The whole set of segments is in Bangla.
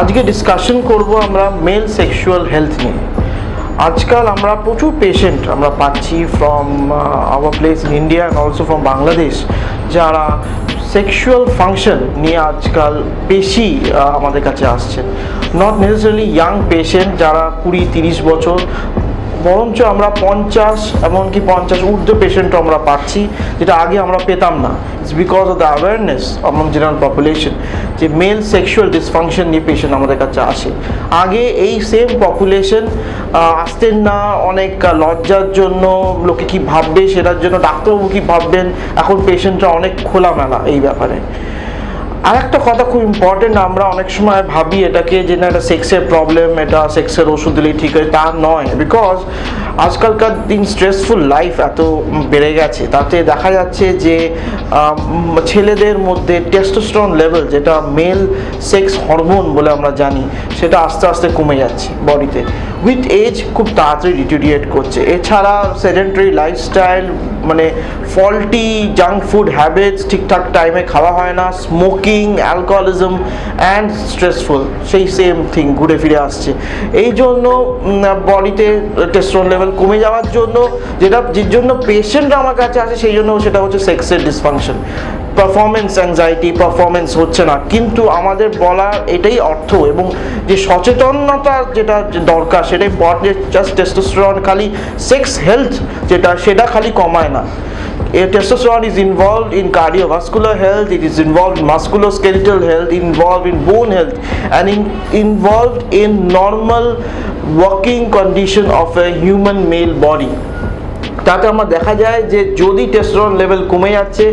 আজকে ডিসকাশন করব আমরা মেল সেক্সুয়াল হেলথ নিয়ে। আজকাল আমরা প্রচুর পেশেন্ট আমরা পাচ্ছি from our place in India and also from Bangladesh যারা সেক্সুয়াল ফাংশন নিয়ে আজকাল বেশি আমাদের কাছে আসছে নট নেসেসারিলি ইয়াং পেশেন্ট যারা কুড়ি তিরিশ বছর বরঞ্চ আমরা পঞ্চাশ, এমনকি পঞ্চাশ ঊর্ধ্ব পেশেন্টও আমরা পাচ্ছি, যেটা আগে আমরা পেতাম না। It's because of the awareness among general population যে মেল সেক্সুয়াল ডিসফাংশন নিয়ে পেশেন্ট আমাদের কাছে আসে। আগে এই সেম পপুলেশন আসতেন না, অনেক লজ্জার জন্য, লোকে কি ভাববে সেটার জন্য, ডাক্তারবাবু কি ভাববেন? এখন পেশেন্টরা অনেক খোলামেলা এই ব্যাপারে। আর একটা কথা খুব ইম্পর্টেন্ট আমরা অনেক সময় ভাবি এটাকে যে না, এটা সেক্সের প্রবলেম এটা সেক্সের ওষুধ দিলেই ঠিক হয়, তা নয়। বিকজ আজকালকার দিন স্ট্রেসফুল লাইফ এত বেড়ে গেছে। তাতে দেখা যাচ্ছে যে ছেলেদের মধ্যে টেস্টোস্টেরন লেভেল যেটা মেল সেক্স হরমোন বলে আমরা জানি, সেটা আস্তে আস্তে কমে যাচ্ছে বডিতে উইথ এজ খুব তাড়াতাড়ি ডিটোরিয়েট করছে। এছাড়া সেডেন্টারি লাইফস্টাইল মানে ফল্টি জাঙ্ক ফুড হ্যাবিটস ঠিকঠাক টাইমে খাওয়া হয় না স্মোকিং অ্যালকোহলিজম অ্যান্ড স্ট্রেসফুল সেই সেম থিং ঘুরে ফিরে আসছে। এই জন্য বডিতে টেস্টোস্টেরন লেভেল কমে যাওয়ার জন্য, যেটা যে জন্য পেশেন্ট আমার কাছে আসে, সেই জন্য সেটা হচ্ছে সেক্সের ডিসফাংশন পারফরমেন্স অ্যাংজাইটি পারফরমেন্স হচ্ছে না। কিন্তু আমাদের বলার এটাই অর্থ এবং যে সচেতনতা যেটা দরকার, সেটাই বডি জাস্ট টেস্টোস্টেরন খালি সেক্স হেলথ যেটা, সেটা খালি কমায় না। Testosterone is involve in cardiovascular health it is involve in musculoskeletal health involve in bone health and in involve in normal working condition of a human male body তাতে আমার দেখা যায় যে যদি টেস্টোস্টেরন লেভেল কমে যাচ্ছে,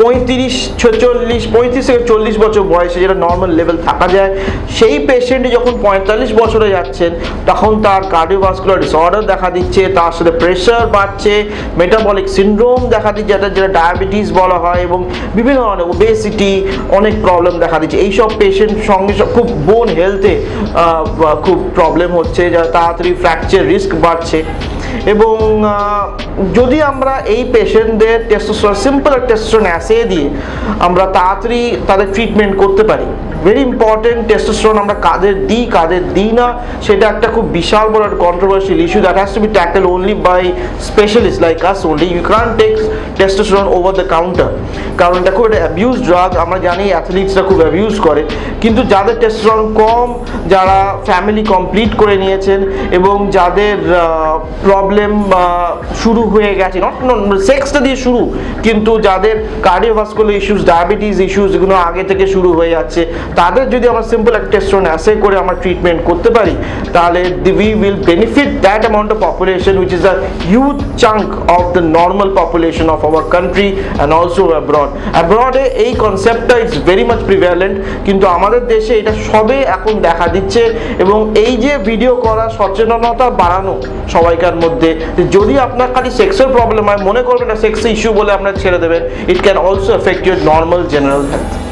পঁয়ত্রিশ, ছেচল্লিশ, পঁয়ত্রিশ থেকে চল্লিশ বছর বয়সে যেটা নর্মাল লেভেল থাকা যায়, সেই পেশেন্ট যখন পঁয়তাল্লিশ বছরে যাচ্ছেন, তখন তার কার্ডিওভাস্কুলার ডিসঅর্ডার দেখা দিচ্ছে, তার সাথে প্রেশার বাড়ছে মেটাবলিক সিন্ড্রোম দেখা দিচ্ছে, যেটা যেটা ডায়াবেটিস বলা হয়, এবং বিভিন্ন ধরনের ওবেসিটি অনেক প্রবলেম দেখা দিচ্ছে। এইসব পেশেন্ট সঙ্গে খুব বোন হেলথে খুব প্রবলেম হচ্ছে, যা তাড়াতাড়ি ফ্র্যাকচার রিস্ক বাড়ছে। এবং যদি আমরা এই পেশেন্টদের টেস্টোস্টেরন সিম্পল টেস্টোস্টেরন অ্যাসে দিয়ে আমরা তাড়াতাড়ি তাদের ট্রিটমেন্ট করতে পারি ভেরি ইম্পর্টেন্ট টেস্টোস্টেরন আমরা কাদের দিই কাদের দিই না, সেটা একটা খুব বিশাল বড় একটা controversial issue that has to be tackle only by specialist like us only you can take testosterone over the counter কারণ এটা খুব একটা অ্যাবিউজ ড্রাগ আমরা জানি অ্যাথলিটসরা খুব অ্যাবিউজ করে। কিন্তু যাদের টেস্টোস্টেরন কম, যারা ফ্যামিলি কমপ্লিট করে নিয়েছেন এবং যাদের প্রবলেম শুরু হয়ে গেছে নট সেক্সটা দিয়ে শুরু, কিন্তু যাদের কার্ডিওভাস্কুলার ইস্যুস ডায়াবেটিস ইস্যুস এগুলো আগে থেকে শুরু হয়ে যাচ্ছে তাদের যদি আমরা সিম্পল একটা টেস্টোস্টেরন অ্যাসে করে আমরা ট্রিটমেন্ট করতে পারি, তাহলে we will benefit that amount of population which is a huge chunk of the normal population of our country and also abroad অ্যাব্রডে এই কনসেপ্টটা ইজ ভেরি মাচ প্রিভ্যালেন্ট কিন্তু আমাদের দেশে এটা সবে এখন দেখা দিচ্ছে এবং এই যে ভিডিও করা সচেতনতা বাড়ানো সবাইকার মধ্যে, যদি আপনার খালি সেক্সের প্রবলেম হয়, মনে করবেন না সেক্স ইস্যু বলে আপনার ছেড়ে দেবেন it can also effect your normal general health